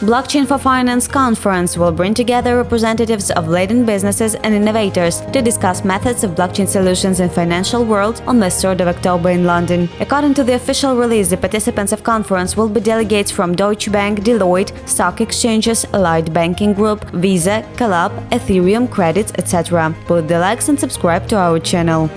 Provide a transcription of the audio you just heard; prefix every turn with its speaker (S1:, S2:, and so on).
S1: Blockchain for Finance conference will bring together representatives of leading businesses and innovators to discuss methods of blockchain solutions in financial world on the 3rd of October in London. According to the official release, the participants of conference will be delegates from Deutsche Bank, Deloitte, stock exchanges, Allied Banking Group, Visa, Calab, Ethereum, Credits, etc. Put the likes and subscribe to our channel.